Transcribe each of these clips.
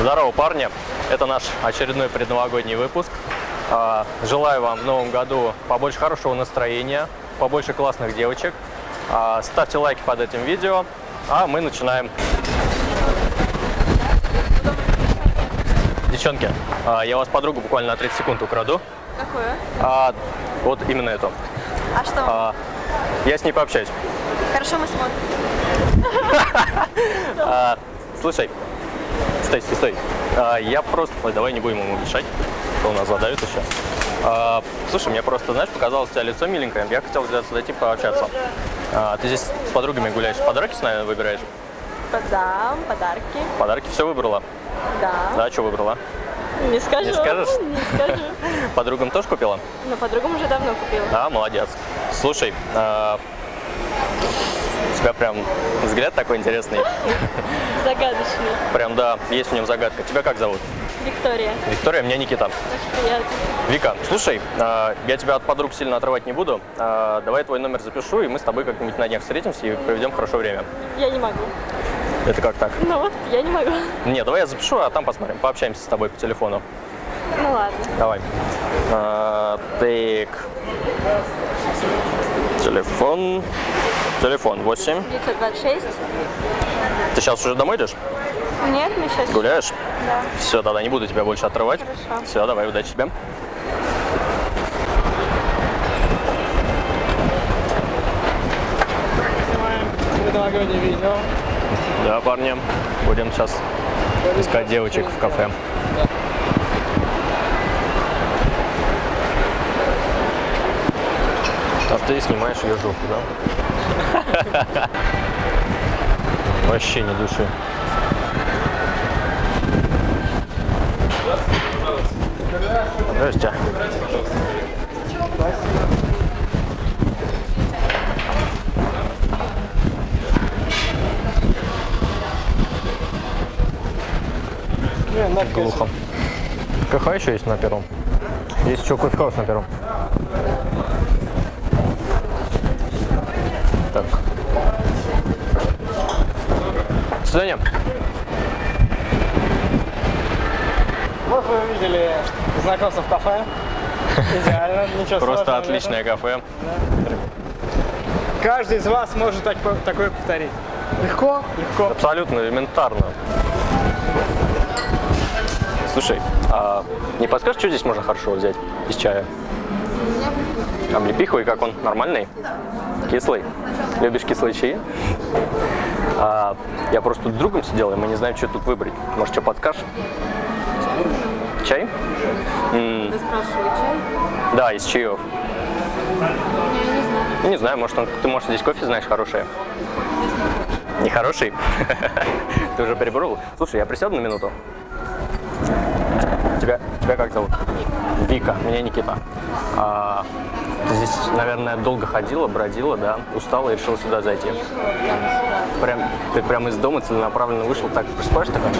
Здорово, парни! Это наш очередной предновогодний выпуск. А, Желаю вам в новом году побольше хорошего настроения, побольше классных девочек. А, Ставьте лайки под этим видео, а мы начинаем. Девчонки, а, я вас подругу буквально на 30 секунд украду. Какую? А, Вот именно эту. А что? А, Я с ней пообщаюсь. Хорошо, мы смотрим. Слушай, стой, стой, стой. А, Я просто... Ой, давай не будем ему мешать, что у нас задавит еще. А, Слушай, мне просто, знаешь, показалось у тебя лицо миленькое. Я хотел зайти пообщаться. А, Ты здесь с подругами гуляешь, подарки с нами выбираешь? Да, подарки. Подарки все выбрала? Да. Да, что выбрала? Не скажу. Не скажешь? Не скажу. Подругам тоже купила? Но подругам уже давно купила. Да, молодец. Слушай, а, тебя прям взгляд такой интересный. Загадочный. Прям, да, есть в нем загадка. Тебя как зовут? Виктория. Виктория, меня Никита. Очень приятно. Вика, слушай, а, я тебя от подруг сильно отрывать не буду. А, Давай твой номер запишу, и мы с тобой как-нибудь на днях встретимся и проведем хорошо время. Я не могу. Это как так? Ну вот, я не могу. Не, давай я запишу, а там посмотрим. Пообщаемся с тобой по телефону. Ну ладно. Давай. А, Так. Телефон. Телефон 8. 926. Ты сейчас уже домой идешь? Нет, мы сейчас... Гуляешь? Да. Все, тогда не буду тебя больше отрывать. Хорошо. Все, давай, удачи тебе. Предновогоднее видео. Да, парни, будем сейчас искать девочек в кафе. Ты снимаешь ее жопу, да? Вообще не души. Надо, Глухо. Кафе еще есть на первом. Есть еще кофе-хаус на первом. Свидания. Вот вы видели знакомство в кафе. Идеально, ничего Просто отличное кафе. Каждый из вас может так- такое повторить. Легко, легко. Абсолютно элементарно. Слушай, а не подскажешь, что здесь можно хорошо взять из чая? Облепиховый, как он? Нормальный? Кислый? Любишь кислые чаи? А, я просто тут с другом сидел, и мы не знаем, что тут выбрать. Может, что подскажешь? Чай? М, чай? да, из чаев. Я не знаю. Не знаю, может, он- ты, может, здесь кофе знаешь хорошее? Не хороший? Ты уже перебрал? Слушай, я присяду на минуту. Тебя, тебя как зовут? Вика, меня Никита. А, здесь, наверное, долго ходила, бродила, да? Устала и решила сюда зайти. Прям, ты прям из дома целенаправленно вышел, так просыпаешь такая?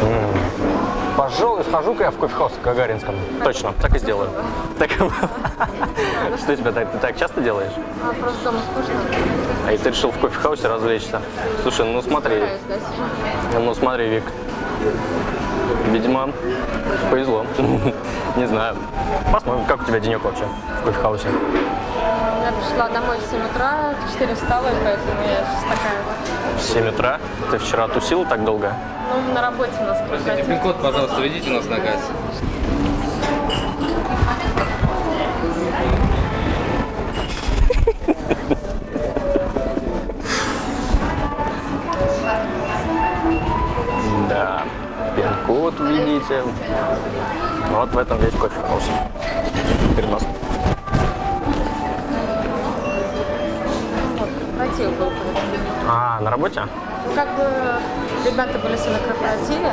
М, Пожалуй, схожу-ка я в кофехаус в Гагаринском. Точно, так и сделаю. Так. Что тебя так, ты так часто делаешь? А просто дома скучно. А и ты решил в кофехаусе развлечься? Слушай, ну смотри, ну смотри, Вик. Видимо, повезло. Не знаю. Посмотрим, как у тебя денек вообще в кофехаусе. Я пришла домой в 7 утра, в 4 встала, и поэтому я сейчас такая. В 7 утра. Ты вчера тусил так долго? Ну, на работе у нас корпоратив. Пин-код, пожалуйста, введите у нас на кассе. Пин-код видите. Вот в этом весь кофехаус. Перенос. Корпоратив был. А, на работе? Ну, как бы ребята были все на корпоративе,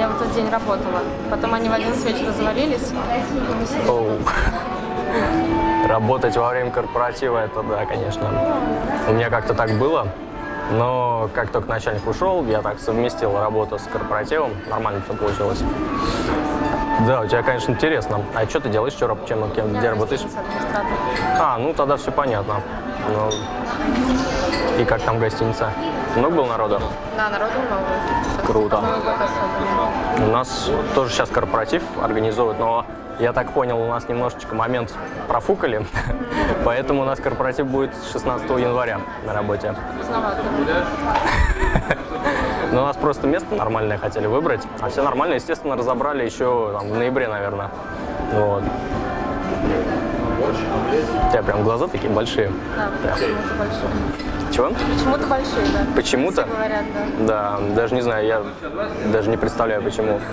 я в тот день работала. Потом они в 11 вечера завалились. Оу. Работать во время корпоратива, это да, конечно. У меня как-то так было. Но как только начальник ушел, я так совместил работу с корпоративом. Нормально все получилось. Да, у тебя, конечно, интересно. А что ты делаешь, что, чем, кем, где работаешь? А, ну тогда все понятно. Ну, и как там гостиница? Много было народа? Да, народу много. Круто. У нас тоже сейчас корпоратив организуют, но я так понял, у нас немножечко момент профукали, поэтому у нас корпоратив будет 16 января на работе. Но у нас просто место нормальное хотели выбрать, а все нормально, естественно, разобрали еще там, в ноябре, наверное. Вот. У тебя прям глаза такие большие. Да, почему-то большие. Чего? Почему-то большие, да. Почему-то? Говорят, да. Да, даже не знаю, я даже не представляю, почему.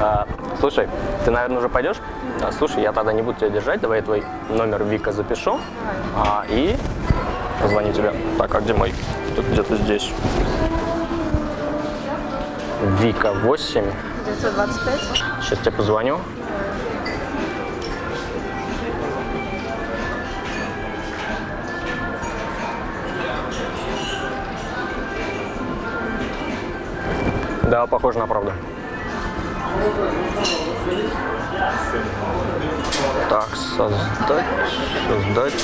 А, Слушай, ты, наверное, уже пойдешь? А, Слушай, я тогда не буду тебя держать, давай я твой номер Вика запишу а, и позвоню тебе. Так, а где мой? Тут где-то здесь. Вика 8. 925. Сейчас тебе позвоню. Похоже на правду. Так, создать, создать.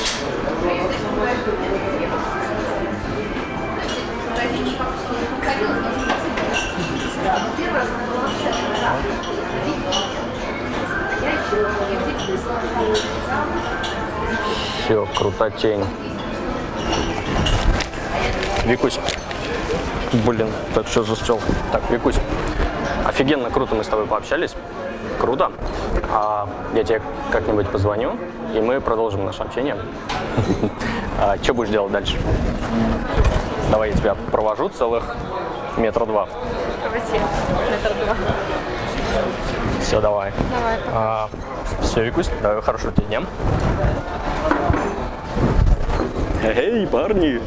Все, крутотень. Викусь. Блин, так что застрял. Так, Викусь, офигенно круто мы с тобой пообщались. Круто. А, я тебе как-нибудь позвоню, и мы продолжим наше общение. А, что будешь делать дальше? Давай я тебя провожу целых метра два. Давайте. Метр два. Все, давай. Давай. все, Викусь, давай хорошего тебе дня. Эй, парни!